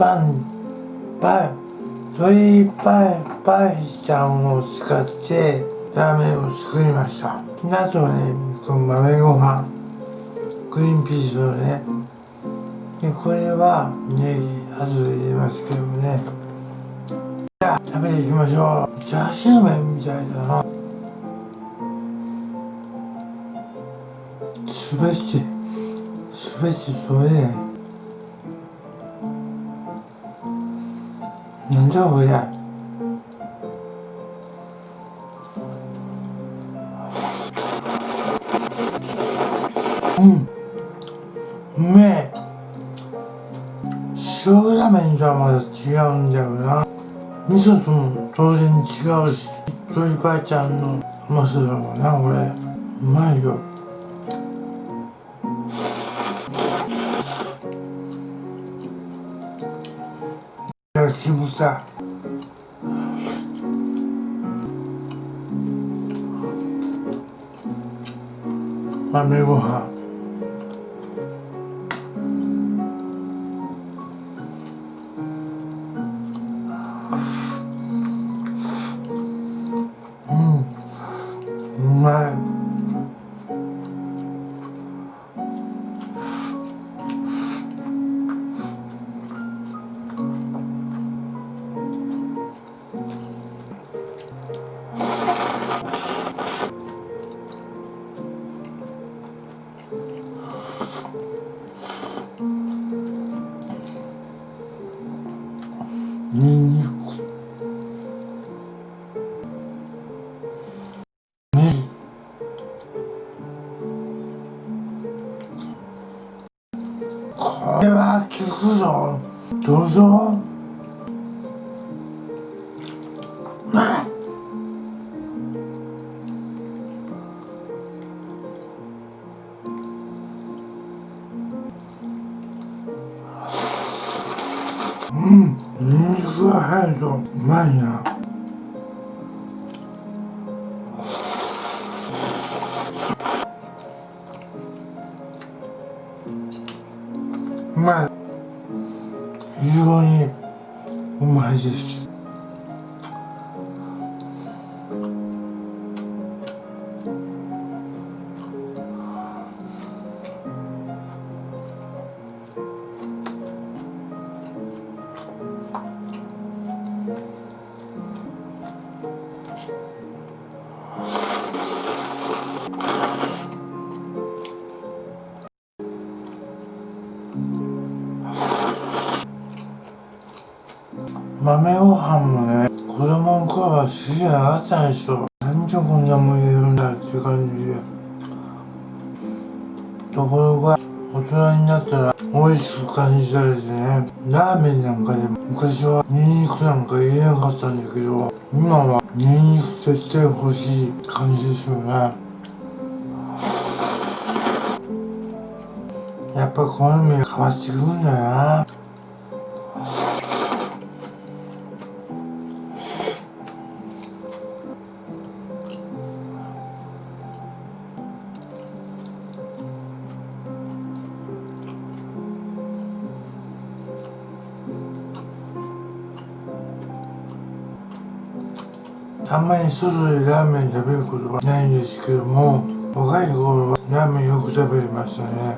パンパイ鶏パイパイちゃんを使ってラーメンを作りました。あとねこの豆ご飯グリーンピースをねでこれはネギ後で入れますけどもね。じゃあ食べていきましょう。チャーシュー麺みたいだな。すべてすべてそれ。なんじゃこれうん。うめえ。塩ラーメンとはまだ違うんだよな。味噌とも当然違うし鶏パイちゃんの甘さだろうなこれ。うまいよ。私もさ豆ご飯。どうぞあうん。ニンニクが入るとうまい非常にうまいです。豆ご飯もね。子供の頃は好きじゃなかったんですよ。なんでこんなもん入れるんだって感じで。ところが大人になったら美味しく感じたですね。ラーメンなんかでも昔はニンニクなんか入れなかったんだけど今はニンニク絶対欲しい感じですよね。やっぱ好みが変わってくるんだよな。あんまり外でラーメン食べることはないんですけども若い頃はラーメンよく食べましたね。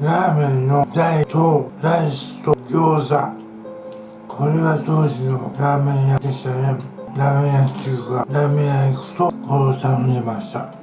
ラーメンの台とライスと餃子。これが当時のラーメン屋でしたね。ラーメン屋っていうかラーメン屋行くとこれを頼んでました。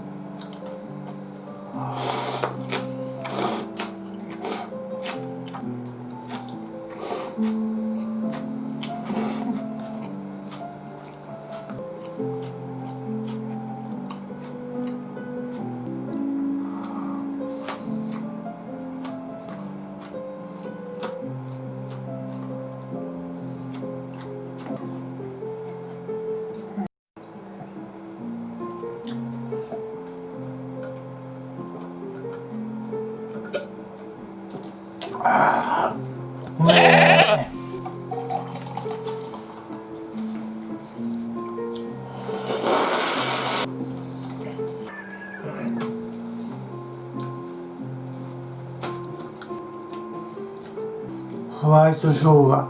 ホワイト生姜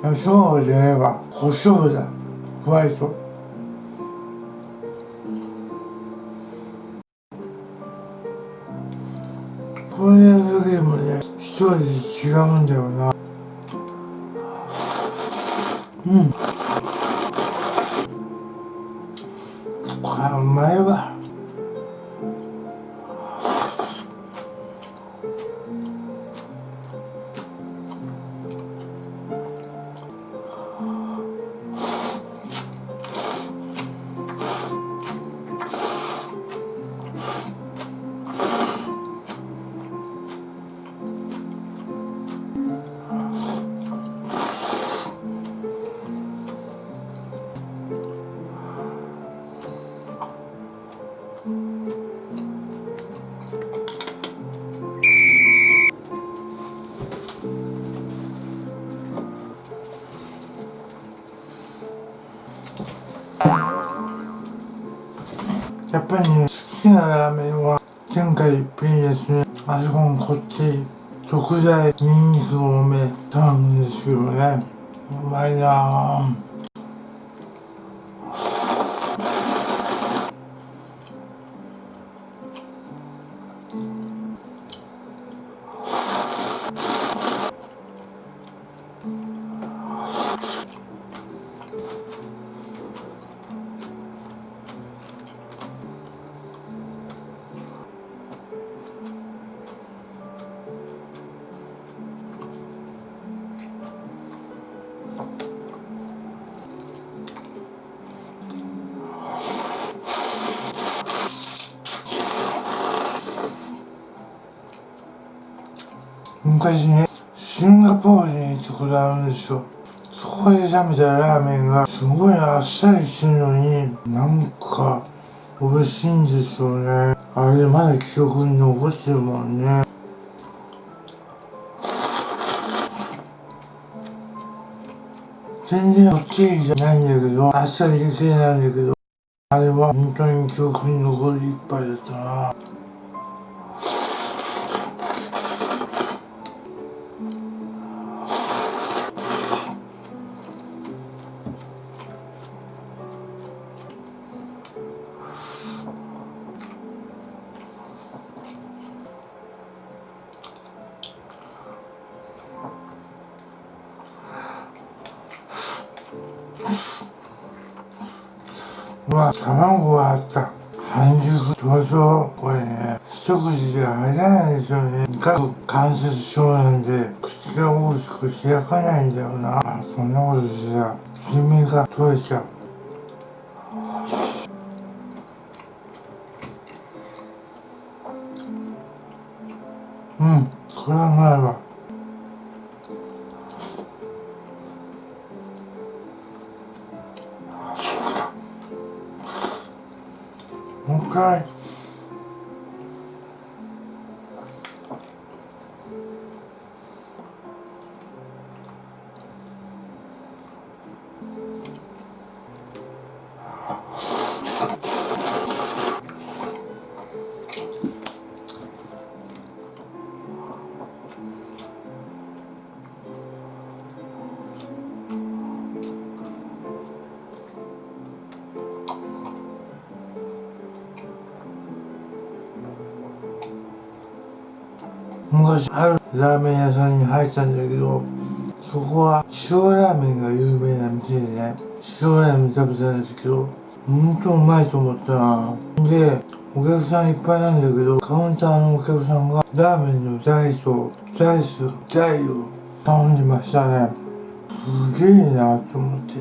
生姜じゃねえわ。胡椒だ。ホワイト。これだけでもね一味違うんだよな。うん。これうまいわ。やっぱりね好きなラーメンは天下一品ですねあそこもこっち食材ニンニク多め頼むんですけどね。うまいなぁ。昔ねシンガポールに行ったことあるんですよ。そこで食べたラーメンがすごいあっさりしてるのになんか美味しいんですよね。あれまだ記憶に残ってるもんね。全然こっちじゃないんだけどあっさり系なんだけどあれは本当に記憶に残る一杯だったな。うわ卵があった半熟そうそうこれね一口で入らないですよね各関節症なんで口が大きく開かないんだよなそんなことしたら黄身が取れちゃううんこれはうまいわもう一回。昔あるラーメン屋さんに入ったんだけどそこは塩ラーメンが有名な店でね塩ラーメン食べたんですけどほんとうまいと思ったな。でお客さんいっぱいなんだけどカウンターのお客さんがラーメンの大とライス大を頼んでましたね。すげえなと思って。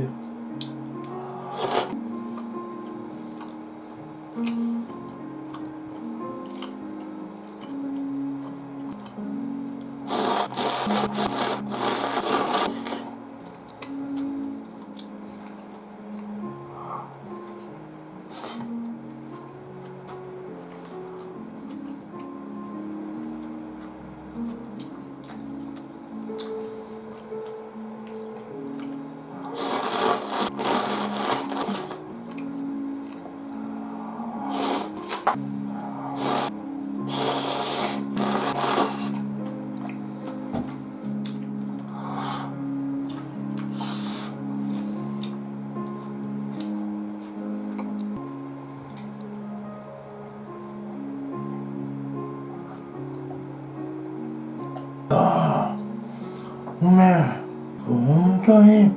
うめえ本当に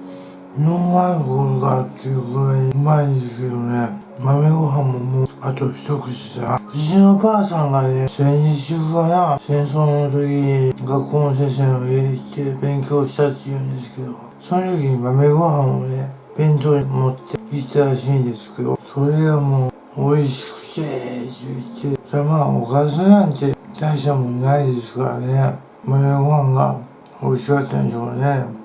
ノンアルコールがっていうぐらいうまいんですよね。豆ご飯ももうあと一口だ。うちのばあさんがね戦時中かな戦争の時に学校の先生の家行って勉強したって言うんですけどその時に豆ご飯をね弁当に持って行ったらしいんですけどそれがもう美味しくてって言ってまあおかずなんて大したもんないですからね。豆ご飯が美味しかったんでしょうね。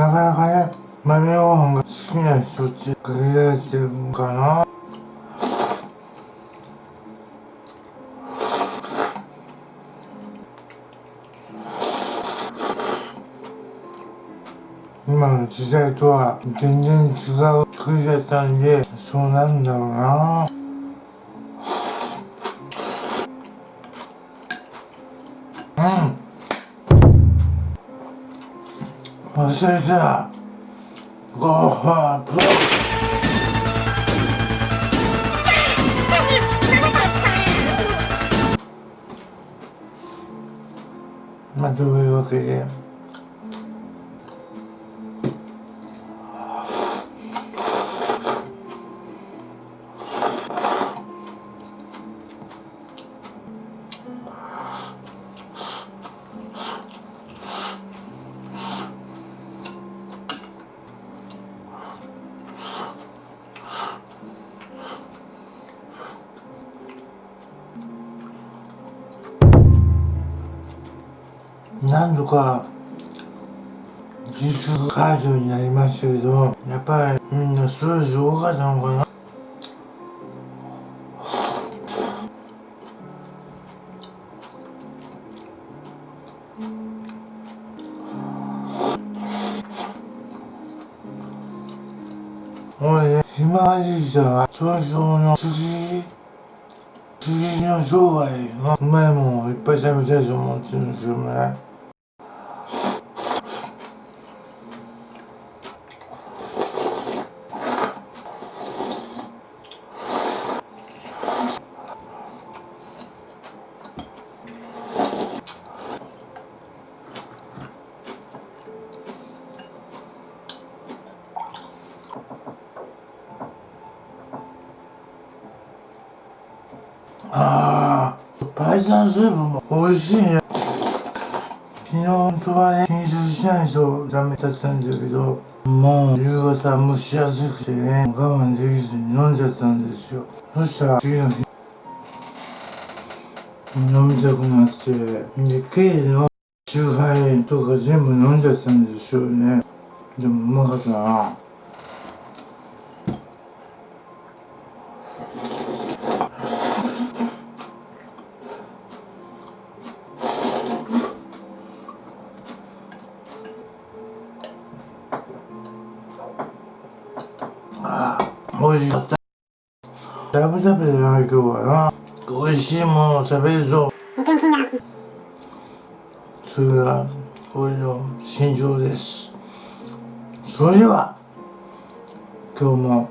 なかなかね豆ご飯が好きな人って限られてるのかな。今の時代とは全然違う作りだったんでそうなんだろうな。うん。忘れたゴーファープロまあどういうわけで何度か自粛解除になりましたけどやっぱりみんなストレス多かったのかな。俺ね島じいさんは東京の次次の商売のうまいもんをいっぱい食べたいと思ってるんですよねああパイサンスープも美味しいね。昨日本当はね品質しないとダメだったんだけどもう夕方蒸し暑くてね我慢できずに飲んじゃったんですよ。そしたら次の日飲みたくなってでケーのチューハイとか全部飲んじゃったんですよね。でもうまかったな。食べ食べじゃない今日はな。美味しいものを食べるぞ。それが俺の心情です。それでは今日も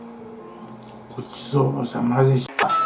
ごちそうさまでした。